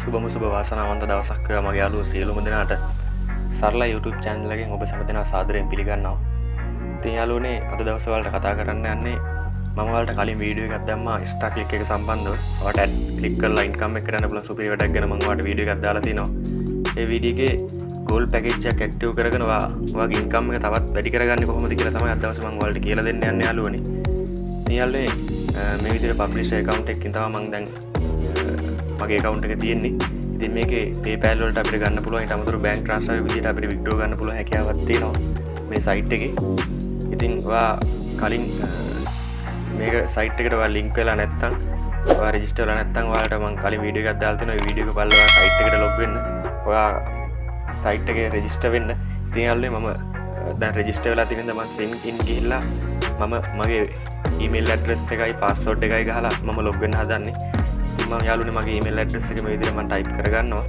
සුබම සුබ වාසනාවන්ත දවසක් වේවා මගේ යාළුවෝ සියලුම දෙනාට සරල YouTube channel එකෙන් ඔබ සැම දෙනා සාදරයෙන් පිළිගන්නවා. ඉතින් යාළුවනේ අද දවස් වලට කතා කරන්න යන්නේ මම ඔයාලට කලින් වීඩියෝ එකක් දැම්මා Insta click එක සම්බන්ධව. ඔයාලට ad click කරලා income එක කරන්න පුළුවන් සුපිරි වැඩක් ගැන මම ඔයාලට වීඩියෝ එකක් දාලා තිනවා. ඒ වීඩියෝ එකේ ගෝල් පැකේජ් එකක් ඇක්ටිව් කරගෙන ඔයාගේ ඉන්කම් එක තවත් වැඩි කරගන්නේ කොහොමද කියලා තමයි අද දවසේ මම ඔයාලට කියලා දෙන්න යන්නේ යාළුවනේ. ඉතින් යාළුවනේ මේ විදිහට පබ්ලිෂර් account එකකින් තමයි මම දැන් මගේ account එක තියෙන්නේ. ඉතින් මේකේ PayPal වලට අපිට ගන්න පුළුවන් ඊට අමතරව bank transfer විදිහට අපිට withdraw ගන්න පුළුවන් හැකියාවක් තියෙනවා මේ site එකේ. ඉතින් ඔයා කලින් මේක site එකට ඔයා link වෙලා නැත්නම් ඔයා register වෙලා නැත්නම් ඔයාලට මම කලින් වීඩියෝ එකක් දාලා තියෙනවා. ඒ වීඩියෝ එක බලලා site එකට log වෙන්න. ඔයා site එකේ register වෙන්න. ඉතින් යාළුවනේ මම දැන් register වෙලා තියෙන මම sign in ගිහිල්ලා මම මගේ ඊමේල් ඇඩ්‍රස් එකයි පාස්වර්ඩ් එකයි ගහලා මම ලොග් වෙන්න හදන්නේ. මම යාළුවනේ මගේ ඊමේල් ඇඩ්‍රස් එක මේ විදිහට මම ටයිප් කරගන්නවා.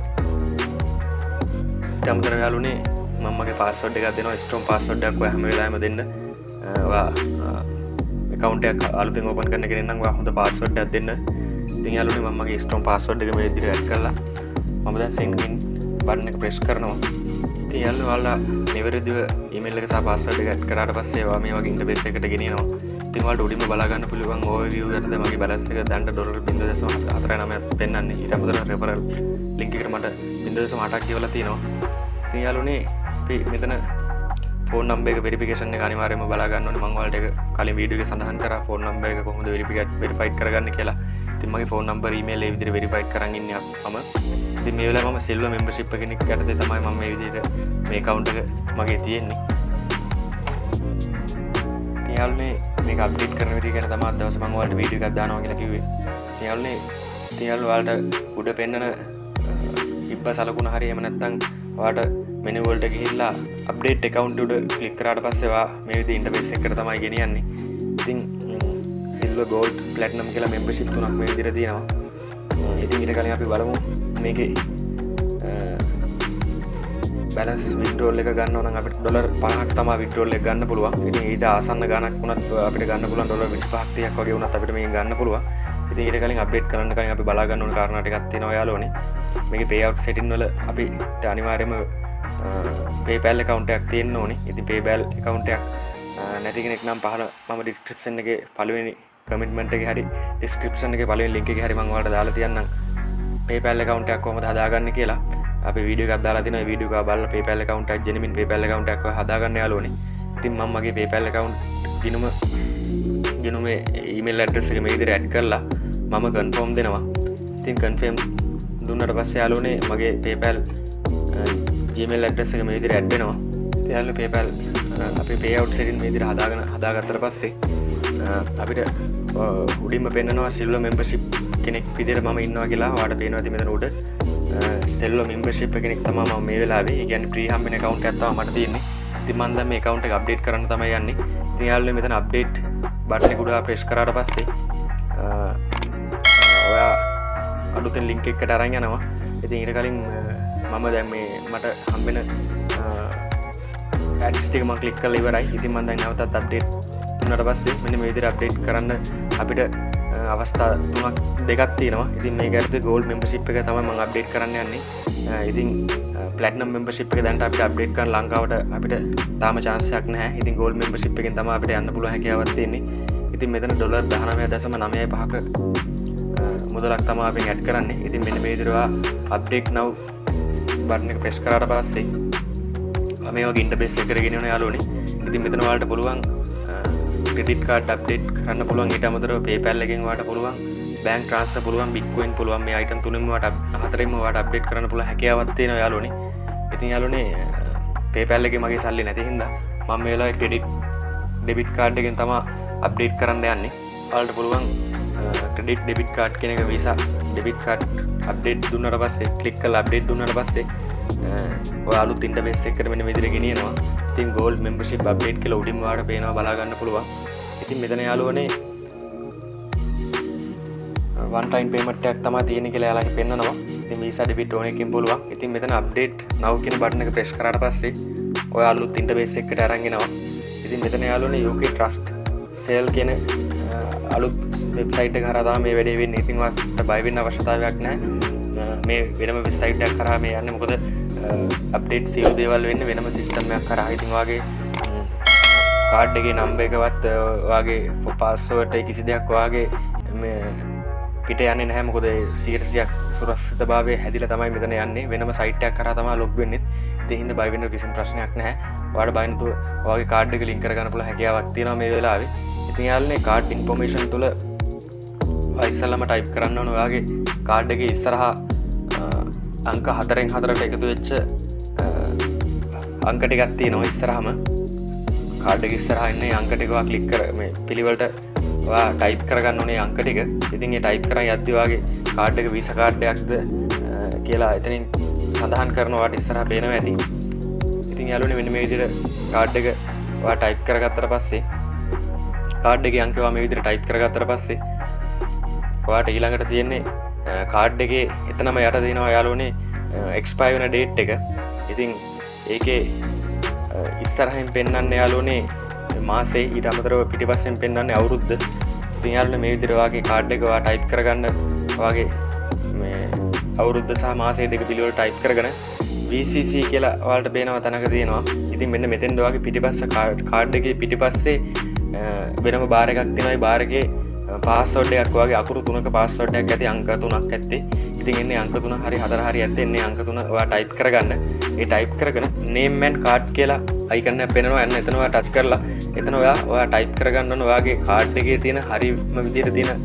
ඊට අමතරව යාළුවනේ මම මගේ පාස්වර්ඩ් එකක් දෙනවා ස්ට්‍රෝං පාස්වර්ඩ් එකක් ඔයා හැම වෙලාවෙම දෙන්න. ඔයා account එකක් අලුතෙන් ඕපන් කරන කෙනෙක් නම් ඔයා හොඳ පාස්වර්ඩ් එකක් දෙන්න. ඉතින් යාළුවනේ මම මගේ ස්ට්‍රෝං පාස්වර්ඩ් එක මේ විදිහට ඇඩ් කරලා මම දැන් send in බටන් එක ප්‍රෙස් කරනවා. ඉතින් යාළුවෝ ඔයාලා නිවැරදිව ඊමේල් එක සහ පාස්වර්ඩ් එක ඇඩ් කරාට පස්සේ ඔයා මේ වගේ ඉන්ටර්ෆේස් එකකට ගෙනියනවා. ඉතින් ඔයාලට උඩින්ම බලා ගන්න පුළුවන් overview එකටද මගේ balance එක දැන්ට ඩොලර් 0.49ක් පෙන්වන්නේ. ඊට අමතරව referral link එකට මට 0.8ක් කියවලා තියෙනවා. ඉතින් යාළුවනේ අපි මෙතන ෆෝන් නම්බර් එක වෙරිෆිකේෂන් එක අනිවාර්යයෙන්ම බලා ගන්න ඕනේ. මම ඔයාලට ඒක කලින් වීඩියෝ එකේ සඳහන් කරා ෆෝන් නම්බර් එක කොහොමද වෙරිෆයිඩ් කරගන්නේ කියලා. ඉතින් මගේ ෆෝන් නම්බර් ඊමේල් ඒ විදිහට වෙරිෆයිඩ් කරන් ඉන්නේ මම. ඉතින් මේ වෙලාවේ මම සිල්වර් මෙම්බර්ෂිප් කෙනෙක් යටතේ තමයි මම මේ විදිහට මේ account එක මගේ තියෙන්නේ. ඉතින් යාළුවනේ මේක අප්ඩේට් කරන විදිහ ගැන තමයි අද දවසේ මම ඔයාලට වීඩියෝ එකක් දානවා කියලා කිව්වේ. ඉතින් යාළුවනේ ඉතින් යාළුවා ඔයාලට උඩ පෙන්නන ඉබ්බ සලකුණ හරි එහෙම නැත්නම් ඔයාලට මෙනු වලට ගිහිල්ලා අප්ඩේට් account උඩ ක්ලික් කරාට පස්සේ ඔයා මේ විදිහ ඉන්ටර්ෆේස් එකකට තමයි ගෙනියන්නේ. ඉතින් සිල්වර් ගෝල්ඩ් ප්ලැටිනම් කියලා මෙම්බර්ෂිප් තුනක් මේ විදිහට තියෙනවා. ඉතින් ඊට කලින් අපි බලමු මේකේ බැලන්ස් විඩ්‍රෝල් එක ගන්න නම් අපිට ඩොලර් 50ක් තමයි විඩ්‍රෝල් එක ගන්න පුළුවන්. ඉතින් ඊට ආසන්න ගණක් වුණත් අපිට ගන්න පුළුවන් ඩොලර් 25ක් 30ක් වගේ වුණත් අපිට මේක ගන්න පුළුවන්. ඉතින් ඊට කලින් අප්ඩේට් කරන්න කලින් අපි බලා ගන්න ඕන කාරණා ටිකක් තියෙනවා යාළුවනේ. මේකේ payout setting වල අපිට අනිවාර්යයෙන්ම PayPal account එකක් තියෙන්න ඕනේ. ඉතින් PayPal account එකක් නැති කෙනෙක් නම් පහල මම description එකේ පළවෙනි කමිට්මන්ට් එකේ හරි description එකේ පළවෙනි link එකේ හරි මම ඔයාලට දාලා තියන්නම්. PayPal account එකක් කොහොමද හදාගන්නේ කියලා. අපි වීඩියෝ එකක් දාලා තියෙනවා. වීඩියෝ එක බලලා PayPal account එකක් genuine PayPal account එකක් හදාගන්න යාළුවනේ. ඉතින් මම මගේ PayPal account ගිනුම ගිනුම email address එක මේ විදිහට add කරලා මම confirm දෙනවා. ඉතින් confirm දුන්නට පස්සේ යාළුවනේ මගේ PayPal Gmail address එක මේ විදිහට add වෙනවා. ඉතින් යාළුවෝ PayPal අපි payout setting මේ විදිහට හදාගෙන හදාගත්තට පස්සේ අපිට උඩින්ම පෙන්නනවා silver membership කෙනෙක් විදිහට මම ඉන්නවා කියලා ඔයාලට පේනවා ඉතින් මෙතන උඩ සෙල්ලෝ මෙම්බර්ෂිප් කෙනෙක් තමයි මම මේ වෙලාවේ ඒ කියන්නේ ෆ්‍රී හම්බෙන account එකක් තමයි මට තියෙන්නේ. ඉතින් මම දැන් මේ account එක අප්ඩේට් කරන්න තමයි යන්නේ. ඉතින් යාළුවනේ මෙතන අප්ඩේට් බටන් එක උඩ ප්‍රෙස් කරාට පස්සේ ඔයා අලුතෙන් link එකකට අරන් යනවා. ඉතින් ඊට කලින් මම දැන් මේ මට හම්බෙන ඇඩ්ස් ටික මම ක්ලික් කරලා ඉවරයි. ඉතින් මම දැන් නැවතත් අප්ඩේට් දුන්නාට පස්සේ මෙන්න මේ විදිහට අප්ඩේට් කරන්න අපිට අවස්ථා තුනක් දෙකක් තියෙනවා. ඉතින් මේ ගැරත ගෝල් මෙම්බර්ෂිප් එක තමයි මම අප්ඩේට් කරන්න යන්නේ. ඉතින් ප්ලැටිනම් මෙම්බර්ෂිප් එක දැන්ට අපිට අප්ඩේට් කරන්න ලංකාවට අපිට තාම chance එකක් නැහැ. ඉතින් ගෝල් මෙම්බර්ෂිප් එකෙන් තමයි අපිට යන්න පුළුවන් හැකියාවක් තියෙන්නේ. ඉතින් මෙතන ඩොලර් 19.95ක මුදලක් තමයි අපි ඇඩ් කරන්නේ. ඉතින් මෙන්න මේ විදිහට අප්ඩේට් now බටන් එක ප්‍රෙස් කරාට පස්සේ මේ වගේ ඉන්ටර්ෆේස් එකකට ගෙනියන යාළුවනේ. ඉතින් මෙතන ඔයාලට පුළුවන් ක්‍රෙඩිට් කාඩ් අප්ඩේට් කරන්න පුළුවන් ඊට අමතරව PayPal එකෙන් ඔයාලට පුළුවන් බෑන්ක් ට්‍රාන්ස්ෆර් පුළුවන් Bitcoin පුළුවන් මේ අයිටම් තුනෙන්ම ඔයාලට හතරෙන්ම ඔයාලට අප්ඩේට් කරන්න පුළුවන් හැකියාවක් තියෙනවා යාළුවනේ. ඉතින් යාළුවනේ PayPal එකේ මගේ සල්ලි නැති හින්දා මම මේ වෙලාවේ ක්‍රෙඩිට් ඩෙබිට් කාඩ් එකෙන් තමයි අප්ඩේට් කරන්න යන්නේ. ඔයාලට පුළුවන් ක්‍රෙඩිට් ඩෙබිට් කාඩ් කියන එක Visa ඩෙබිට් කාඩ් අප්ඩේට් දුන්නාට පස්සේ ක්ලික් කරලා අප්ඩේට් දුන්නාට පස්සේ ඔය අලුත් ඉන්ටර්ෆේස් එකකට මෙන්න මේ විදිහට ගෙනියනවා. ඉතින් gold membership update කියලා උඩින්ම ඔයාලට පේනවා බලා ගන්න පුළුවන්. ඉතින් මෙතන යාළුවනේ one time payment එකක් තමයි තියෙන්නේ කියලා එයාලගේ පෙන්නනවා. ඉතින් Visa debit ඕන එකකින් පුළුවන්. ඉතින් මෙතන update now කියන බටන් එක press කරාට පස්සේ ඔය අලුත් ඉන්ටර්ෆේස් එකකට අරන් එනවා. ඉතින් මෙතන යාළුවනේ UK trust sale කියන අලුත් වෙබ්සයිට් එක හරහා තමයි මේ වැඩේ වෙන්නේ. ඉතින් ඔයාලට බය වෙන්න අවශ්‍යතාවයක් නැහැ. මේ වෙනම වෙස්සයිටයක් කරා මේ යන්න මොකද අප්ඩේට් සියලු දේවල් වෙන්න වෙනම සිිස්ටම්යක් කරා. ඉතින් වගේ කාඩ්ඩගේ නම්බ එකවත් වගේ පොපාස්සවට කිසි දෙයක් වගේ පිට යන්න නැහමකොද සීරසියක් සුරස්ත භාවය හැදිල තමයි මෙතන යන්නේ. වෙනම සයිටයක් කර තම ලොක් වෙන්නෙත් දෙහිද බයිවෙන්න කිසිම ප්‍රශ්නයක් නැහැ. වඩ බයින්තු වගේ කාඩ්ඩක ලින්කර ගන්නපුල හැකියාවක් තියෙන මේ වෙලාවේ. ඉතින් යාලනේ කාඩ් ඉන්ෆෝමේෂන් තුළ ඉස්සල්ලම ටයිප් කරන්න ඕන. ඔයාගේ කාඩ් එක ඉස්සරහා අංක හතරෙන් හතරට එකතු වෙච්ච අංකට ගත්තේ නො ඉස්සරහම. කාඩ් එක ඉස්සරහන්න අංකටිකවා කලික් කර මේ පිළිවලට ටයිප් කරගන්න ඕනේ අංකටික ඉතින් ටයිප් කර යද්දිවාගේ කාඩ් එක විස කාඩ්ඩයක්ද කියලා එතනින් සඳහන් කරනවාට ඉස්සරහ පේනව ඇති. ඉතින් යාලුනේ මෙන්න මේ විදිහට කාඩ් එක වා ටයිප් කරගත්තට පස්සේ කාඩ් එක අංකවා මේ විදිහට ටයිප් කරගත්තට පස්සේ ඔයාට ඊළඟට තියෙන්නේ කාඩ් එකේ එතනම යට දෙනවා යාලුනේ එක්ස්පයි වෙන ඩේට් එක. ඉතින් ඒකේ ඉස්සරහින් පෙන්න්න යාලුනේ මාසේ ඊට අමතරව පිටිපස්සෙන් පෙන්න්න අවුරුද්ධ තියාලන මේ විදිරවාගේ කාඩ් එකවා ටයිප් කරගන්න වගේ අවුරුද්ධ සහ මාසේ දෙක පිළිවල ටයිප් කරගන VCC කියලා වාට බේනව තනක තියෙනවා. ඉතින් මෙන්න මෙතෙන්දවාගේ පිටිපස්ස කාඩ් එක පිටිපස්සේ වෙනම බාරකක් තිනයි බාරගේ පාස්සෝඩ්ඩයක් වගේ අකුරු තුනක පාස්සෝඩ්ඩයක් ඇති අංක තුනක් ඇත්තේ. ඉතින් එන්නේ අංක තුන හරි හතර හරි ඇත්තෙන්නේ අංක තුන වා ටයිප් කරගන්න. ඒ ටයිප් කරගෙන නේම්මැන් කාඩ් කියලා අයිකන්න පෙනවා එන්න එතනවා ටච් කරලා එතන ඔයා ඔයා ටයිප් කරගන්න ඔයාගේ කාඩ් එකේ තියෙන හරිම විදිහට තියෙන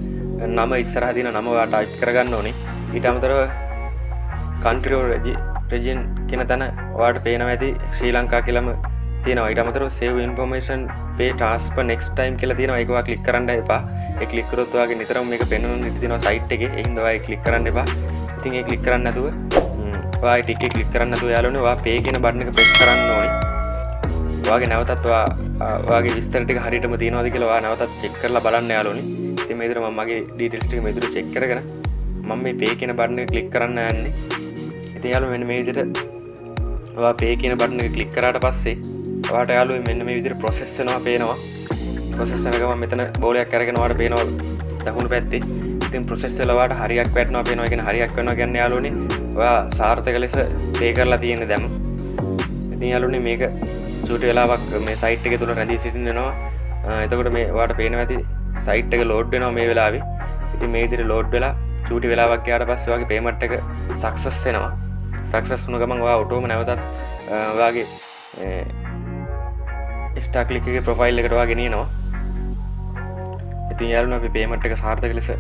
නම ඉස්සරහ තියෙන නම ඔයා ටයිප් කරගන්න ඕනේ. ඊට අමතරව කන්ට්‍රියෝ රෙජින් කියන තැන ඔයාට පේනවා ඇති ශ්‍රී ලංකා කියලම තියෙනවා. ඊට අමතරව save information pay transfer next time කියලා තියෙනවා. ඒකවා ක්ලික් කරන්න එපා. ඒ ක්ලික් කරොත් ඔයාගේ නිතරම මේක පෙන්වන ඉති තියෙනවා සයිට් එකේ. ඒ හින්දා ඔයා ක්ලික් කරන්න එපා. ඉතින් ඒ ක්ලික් කරන්න නැතුව ඔයා ටික එක ක්ලික් කරන්න නැතුව යාළුවනේ ඔයා පේ කියන බටන් එක ප්‍රෙස් කරන්න ඕනේ. ඔයාගේ නැවතත් ඔයා ඔයාගේ විස්තර ටික හරියටම තියෙනවද කියලා ඔයා නැවතත් චෙක් කරලා බලන්න යාළුවනේ ඉතින් මේ විදිහට මම මගේ ඩීටේල්ස් ටික මේ විදිහට චෙක් කරගෙන මම මේ පේ කියන බටන් එක ක්ලික් කරන්න යන්නේ. ඉතින් යාළුවෝ මෙන්න මේ විදිහට ඔයා පේ කියන බටන් එක ක්ලික් කරාට පස්සේ වාට යාලුව මෙන්න මේ විදිර ප්‍රොසෙස් වෙනවා පේනවා. ප්‍රොසෙස් වෙනකම මෙතන බෝලයක් අරගෙන වාට පේනවා දකුණු පැත්තේ. ඉතින් ප්‍රොසෙස් වෙලවාට හරියක් වැටෙනවා පේනවා. කියන හරියක් වෙනවා කියන්නේ යාළුවනේ ඔයා සාර්ථක ලෙස පේ කරලා තියෙන්නේ දැන්. ඉතින් යාළුවනේ මේක චූටි වෙලාවක් මේ සයිට් එක තුල රැඳී සිටිනවා එතකොට මේ ඔයාට පේනවා ඇති සයිට් එක ලෝඩ් වෙනවා මේ වෙලාවේ. ඉතින් මේ විදිහට ලෝඩ් වෙලා චූටි වෙලාවක් ගියාට පස්සේ ඔයාගේ පේමන්ට් එක සක්සස් වෙනවා. සක්සස් වුණ ගමන් ඔයා ඔටෝම නැවතත් ඔයාගේ ස්ටාක්ලිකගේ ප්‍රොෆයිල් එකටවා ගෙනනවා ඉතින් යාලුන අපි පේමට් එක සාර්ථක ලෙස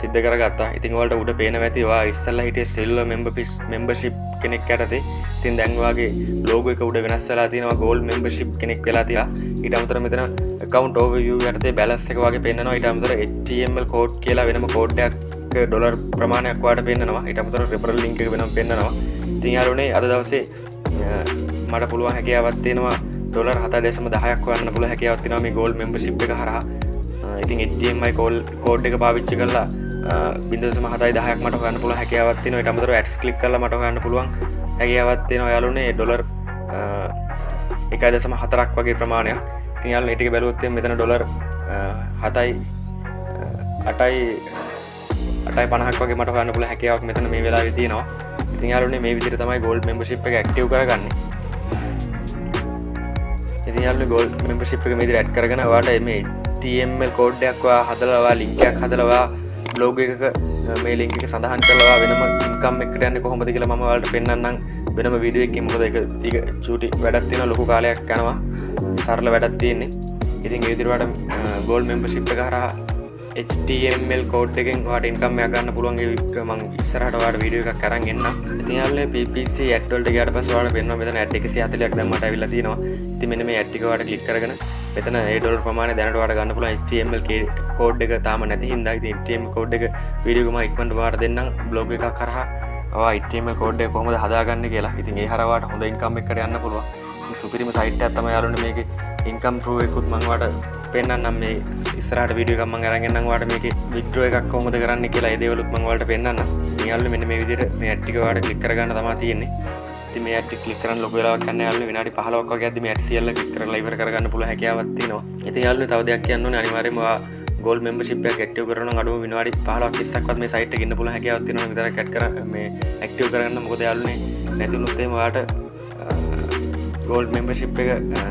සිද්ධ කරගත්තා. ඉතින් වලට උඩ පේන ඇතිවා ඉස්සල්ල හිටිය සෙල්ල මෙම්බ පිස් මෙම්බර්ශිප් කෙනෙක් ඇතේ ඉතින් දැන්වාගේ ලෝග එක උඩ වෙනස්සලා තියෙනවා ගෝල් මෙම්බර්ශිප් කෙනෙක් වෙලා තියා. ඊට අමතර මෙතන කවන්් ෝව යටතේ බැලස් එක වගේ පෙන්න්නවා. ඊට අමතර HTML කෝඩ් කියලා වෙනම කෝඩ්ඩයක් ඩොලර් ප්‍රමාණයක් වාට පෙන්න්නවා. ඊට අමතර රෙපරල් ලින්ක වෙනම් පෙන්න්නවා. ඉතින් යාලුනේ අද දවසේ මට පුළුවන් හැකියාවත් තියෙනවා. ඩොලර් හත දෙසම දහයක් වන්න පුළ හැකවත්තින මේ ගෝල් මෙම්බශිප් එක හර ඉතින් එටමයි කෝල් කෝඩ් එක පාවිච්චි කරලා බිදසම හතයි දහයක් මට ගන්න පුළ හැකවත්තින ටමතර ඇස් කලික් කල මට ගන්න පුළුවන් හැකවත්තින යාලුනේ ඩොලර් එක දසම හතරක් වගේ ප්‍රමාණයක්. තියල් එටික බැලුවත්තේ මෙතන ඩොලර් හතයි අටයි අටයි පනහක් වගේ මට ගන්න පුළ හැකවක් මෙතන මේ වෙලා තිනවා ඉතියාලුනේ මේ විදිර තමයි ගෝල් මෙම්බශිප් එක ක්ටව කරගන්නේ. ඉතිහල්ල ගොල් මෙම්පශිප් එක මෙදි ඇඩ් කරගෙන වාට මේ TML කෝඩ්ඩයක්වා හදලවා ලිංකයක් හදලවා බ්ලෝග එකක මේ ලිංක සඳහන් කලවා වෙනම ඉන්කම් එකට යන්න කොහොමද කියලා මම වලට පෙන්න්නම් වෙනම විඩියක් මොකද එක තික චුටි වැඩත්තින ලොකු කාලයක් කනවා සරල වැඩත් තියෙන්නේ. ඉතින් ඉදිරිවට ගෝල් මෙම්පශිප් එක හරහා HTML කෝඩ් එකෙන් වාට ඉන්කම්මයක් ගන්න පුළුවන්ගේ මං ඉස්සරහට වාට වීඩියෝ එකක් කරන් එන්න ඉතින් PPC ඇඩ් වලට ගියාට පස්සේ වාට පෙන්වනවා මෙතන ඇඩ් 140ක් දැන් මට අවිල්ලා තියෙනවා. ඉතින් මෙන්න මේ ඇඩ් එක වාට ක්ලික් කරගෙන මෙතන ඒ ඩොලර් ප්‍රමාණය දැනට වාට ගන්න පුළුවන් HTML කෝඩ් එක තාම නැති හින්දා. ඉතින් HTML කෝඩ් එක වීඩියෝ එක මම ඉක්මනට වාට දෙන්නම්. බ්ලොග් එකක් කරහා. ඔයා HTML කෝඩ් එක කොහොමද හදාගන්නේ කියලා. ඉතින් ඒ හරහා වාට හොඳ ඉන්කම් එකකට යන්න පුළුවන්. සුපිරිම සයිට් එකක් තමයි යාළුවනේ මේකේ. ඉන්කම් ප්‍රූව් එකකුත් මම වාට පෙන්න්නම් මේ ඉස්සරට විඩියකම අරගෙන්න්නවාට මේක. විද්‍රෝ එකක් කොමද කරන්න කියලා ඒදවලුත් මංවලට පෙන්න්න නියල්ල මෙන්න මේ විදිර මේ ඇට්ටිකවාට කලික්කරගන්න තමා තියෙන්නේ. ති මේ ඇටි කලිකරන ලොකලා කන්න යාල විනාඩි පහලක් ගැද මේ ඇටසිල්ල කර ලයිවර කරගන්න පුළ හැකවත්තිනවා ඇති යාල්ල තව දෙයක් කියන්න අනිවාරමවා ගෝල් මෙම්බර්ෂිප් එකක් ඇක්ටිව් කරනවා අඩුම විනාඩි 15ක් 20ක්වත් මේ සයිට් එකේ ඉන්න පුළුවන් හැකියාවක් තියෙනවා විතරක් ඇඩ් කර මේ ඇක්ටිව් කරගන්න. මොකද යාළුවනේ නැතිනුත් එහෙම ඔයාලට ගෝල් මෙම්බර්ෂිප් එක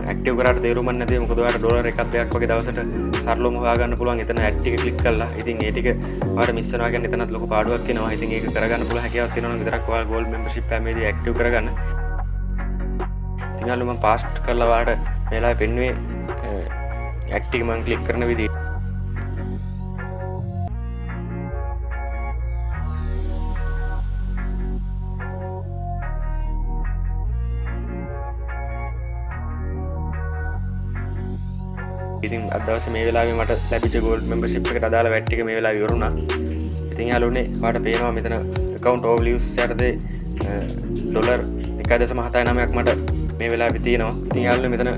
ඇක්ටිව් කරාට තේරුමක් නැති මොකද? ඔයාලට ඩොලර් එකක් දෙකක් වගේ දවසට සරලවම හොයාගන්න පුළුවන්. එතන ඇඩ් ටික ක්ලික් කරලා. ඉතින් ඒ ටික ඔයාලට මිස් වෙනවා කියන්නේ එතනත් ලොකු පාඩුවක් වෙනවා ඉතින් ඒක කරගන්න පුළුවන් හැකියාවක් තියෙනවා නම් විතරක් ඔයාලා ගෝල් මෙම්බර්ෂිප් එකේදී ඇක්ටිව් කරගන්න. ඉතින් යාළුවෝ මම පාස්ට් කරලා ඔයාලට මේ වෙලාවේ පෙන්නුවේ ඇක්ටිව් මම ක්ලික් කරන විදිහ ඉතින් අදවස මේ වෙලාවේ මට ලැබිච්ච ගෝල්ඩ් මෙම්බර්ෂිප් එකට අදාළ වැට් ටික මේ වෙලාවේ ඉවරුණා. ඉතින් යාළුවනේ ඔයාලට පේනවා මෙතන account overviews යටතේ ඩොලර් 1.79ක් මට මේ වෙලාවේ තියෙනවා. ඉතින් යාළුවනේ මෙතන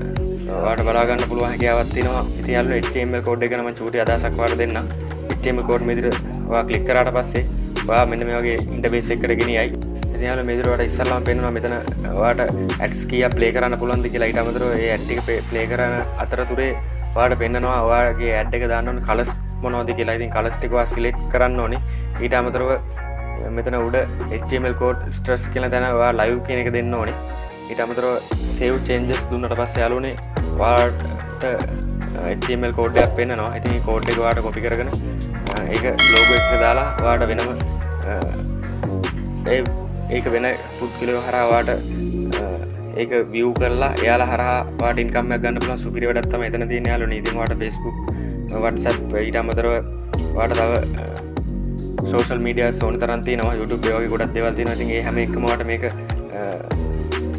ඔයාලට බලා ගන්න පුළුවන් හැකියාවක් තියෙනවා. ඉතින් යාළුවනේ HTML කෝඩ් එක ගැන මම චූටි අදහසක් ඔයාලට දෙන්නම්. HTML කෝඩ් මේ විදිහට ඔයා ක්ලික් කරාට පස්සේ ඔයා මෙන්න මේ වගේ ඉන්ටර්ෆේස් එකකට ගෙනියයි. ඉතින් යාළුවෝ මේ විදිහට ඔයාලට ඉස්සල්ලාම පේනවා මෙතන ඔයාලට ඇඩ්ස් කීයක් ප්ලේ කරන්න පුළුවන්ද කියලා ඊට අමතරව ඒ ඇඩ් ටික ප්ලේ කරන අතරතුරේ ඔයාට පෙන්න්නනවා ඔයාගේ ඇඩ් එක දාන්නන කලස් මොනෝද කියලා. ඉතින් කලස් ටික සිලෙක්ට් කරන්න ඕනේ. ඊට අමතරව මෙතන උඩ HTML කෝඩ් ස්ට්‍රස් කියලා තැන ඔයා ලයිව් කියන එක දෙන්න ඕනේ. ඊට අමතරව සේව් චේන්ජස් දුන්නට පස්සේ යාළුවනේ ඔයාට HTML කෝඩ් එකක් පෙන්නනවා. ඉතින් කෝඩ් එක ඔයාට කොපි කරගෙන ඒක ලෝගෝ එක දාලා ඔයාට වෙනම ඒ ඒක වෙන පුද්ගලයෝ හරහා ඔයාට ඒක විය් කරලා එයාලා හරහා වාට ඉන්කම්මයක් ගන්න පුළුවන් සුපිරි වැඩක් තමයි එතන තියෙන යාළුවනේ. ඉතින් ඔයාට Facebook, WhatsApp ඊට අමතරව ඔයාට තව සෝෂල් මීඩියාස් ඕන තරම් තියෙනවා. YouTube ඒ වගේ ගොඩක් දේවල් තියෙනවා. ඉතින් ඒ හැම එකම ඔයාට මේක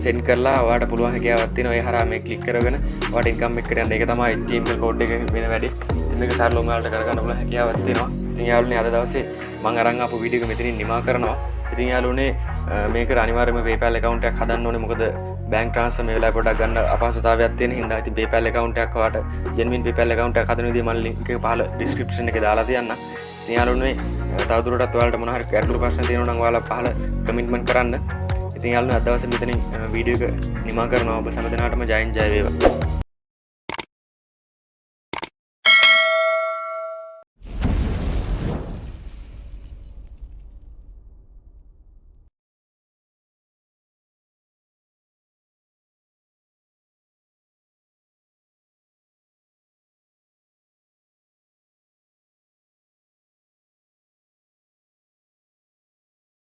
සෙන්ඩ් කරලා ඔයාට පුළුවන් හැකියාවක් තියෙනවා. ඒ හරහා මේ ක්ලික් කරගෙන ඔයාට ඉන්කම් එක කරන්න. ඒක තමයි HTML කෝඩ් එක වෙන වැඩේ. ඉතින් මේක සරලවම ඔයාලට කරගන්න පුළුවන් හැකියාවක් තියෙනවා. ඉතින් යාළුවනේ අද දවසේ මම අරන් ආපු වීඩියෝ එක මෙතනින් නිමා කරනවා. ඉතින් යාළුවනේ මේක අනිවාර්යයෙන්ම PayPal account එකක් හදන්න ඕනේ. මොකද බෑන්ක් ට්‍රාන්ස්ෆර් මේ වෙලාවේ පොඩ්ඩක් ගන්න අපහසුතාවයක් තියෙන හින්දා ඉතින් PayPal account එකක් ඔයාලට genuine PayPal account එකක් හදන විදිහ මම link එක පහළ description එකේ දාලා තියන්නම්. ඉතින් යාළුවනේ තවදුරටත් ඔයාලට මොන හරි ගැටලු ප්‍රශ්න තියෙනවා නම් ඔයාලා පහළ කමෙන්ට්මන්ට් කරන්න. ඉතින් යාළුවනේ අද දවසේ මෙතනින් වීඩියෝ එක නිමා කරනවා. ඔබ හැම දිනකටම ජයෙන් ජය වේවා.